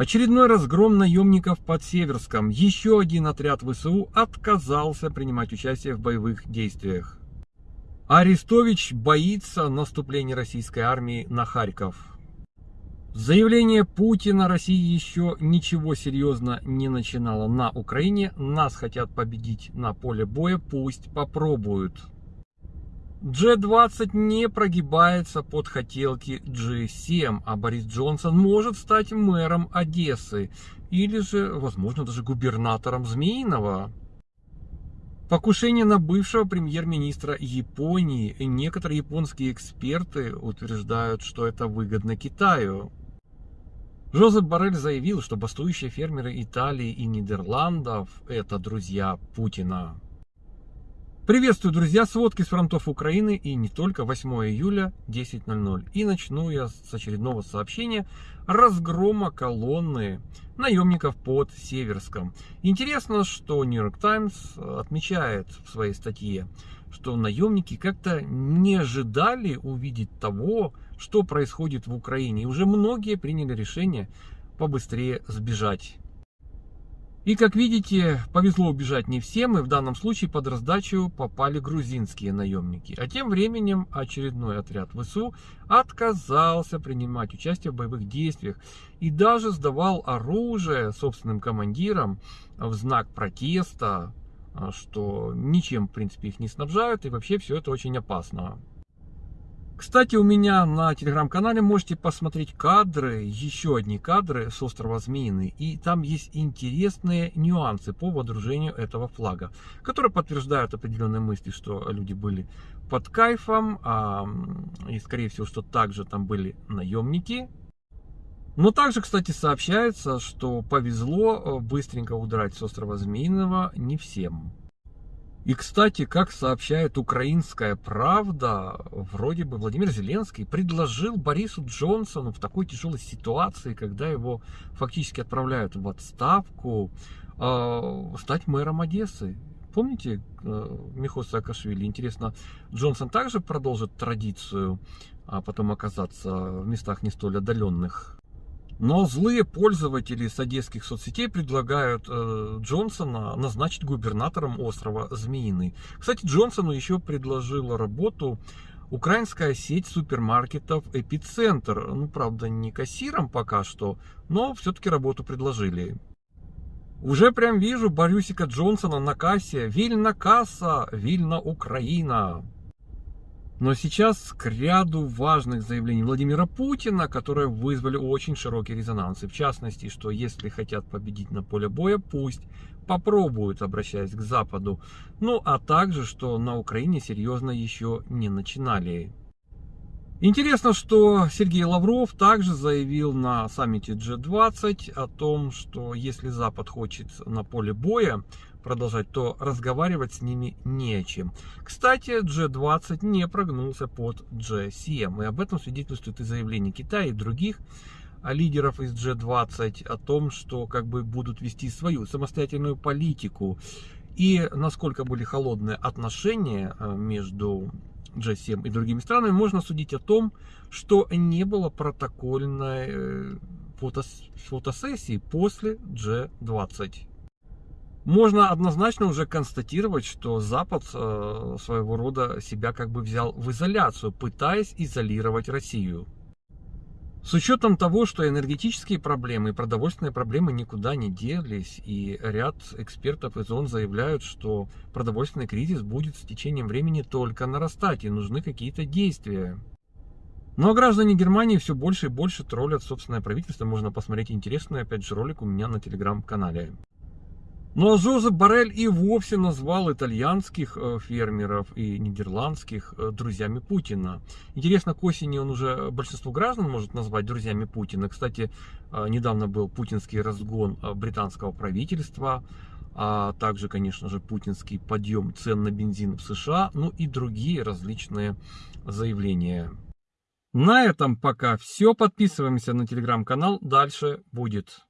Очередной разгром наемников под Северском. Еще один отряд ВСУ отказался принимать участие в боевых действиях. Арестович боится наступления российской армии на Харьков. Заявление Путина России еще ничего серьезно не начинало на Украине. Нас хотят победить на поле боя, пусть попробуют. G20 не прогибается под хотелки G7, а Борис Джонсон может стать мэром Одессы или же, возможно, даже губернатором Змеиного. Покушение на бывшего премьер-министра Японии. Некоторые японские эксперты утверждают, что это выгодно Китаю. Жозеп Барель заявил, что бастующие фермеры Италии и Нидерландов – это друзья Путина. Приветствую, друзья, сводки с фронтов Украины и не только 8 июля 10.00. И начну я с очередного сообщения разгрома колонны наемников под Северском. Интересно, что York Times отмечает в своей статье, что наемники как-то не ожидали увидеть того, что происходит в Украине. И уже многие приняли решение побыстрее сбежать. И как видите, повезло убежать не всем, и в данном случае под раздачу попали грузинские наемники. А тем временем очередной отряд ВСУ отказался принимать участие в боевых действиях и даже сдавал оружие собственным командирам в знак протеста, что ничем, в принципе, их не снабжают, и вообще все это очень опасно. Кстати, у меня на телеграм-канале можете посмотреть кадры, еще одни кадры с острова Змеиный. И там есть интересные нюансы по водружению этого флага, которые подтверждают определенные мысли, что люди были под кайфом, а, и скорее всего, что также там были наемники. Но также, кстати, сообщается, что повезло э, быстренько удрать с острова Змеиного не всем. И, кстати, как сообщает украинская правда, вроде бы Владимир Зеленский предложил Борису Джонсону в такой тяжелой ситуации, когда его фактически отправляют в отставку, э, стать мэром Одессы. Помните э, Михо Саакашвили? Интересно, Джонсон также продолжит традицию, а потом оказаться в местах не столь отдаленных но злые пользователи с одесских соцсетей предлагают э, Джонсона назначить губернатором острова Змеиный. Кстати, Джонсону еще предложила работу украинская сеть супермаркетов «Эпицентр». Ну, правда, не кассиром пока что, но все-таки работу предложили. Уже прям вижу Борюсика Джонсона на кассе. Вильна касса, Вильна Украина. Но сейчас к ряду важных заявлений Владимира Путина, которые вызвали очень широкий резонанс. И в частности, что если хотят победить на поле боя, пусть попробуют, обращаясь к Западу. Ну, а также, что на Украине серьезно еще не начинали. Интересно, что Сергей Лавров также заявил на саммите G20 о том, что если Запад хочет на поле боя продолжать, то разговаривать с ними не о чем. Кстати, G20 не прогнулся под G7, и об этом свидетельствует и заявление Китая и других лидеров из G20 о том, что как бы будут вести свою самостоятельную политику. И насколько были холодные отношения э, между G7 и другими странами, можно судить о том, что не было протокольной э, фотосессии после G20. Можно однозначно уже констатировать, что Запад э, своего рода себя как бы взял в изоляцию, пытаясь изолировать Россию. С учетом того, что энергетические проблемы и продовольственные проблемы никуда не делись, и ряд экспертов из ООН заявляют, что продовольственный кризис будет с течением времени только нарастать, и нужны какие-то действия. Но граждане Германии все больше и больше троллят собственное правительство. Можно посмотреть интересный, опять же, ролик у меня на телеграм-канале. Ну а Жозеп Барель и вовсе назвал итальянских э, фермеров и нидерландских э, друзьями Путина. Интересно, к осени он уже большинство граждан может назвать друзьями Путина. Кстати, э, недавно был путинский разгон британского правительства, а также, конечно же, путинский подъем цен на бензин в США, ну и другие различные заявления. На этом пока все. Подписываемся на телеграм-канал. Дальше будет.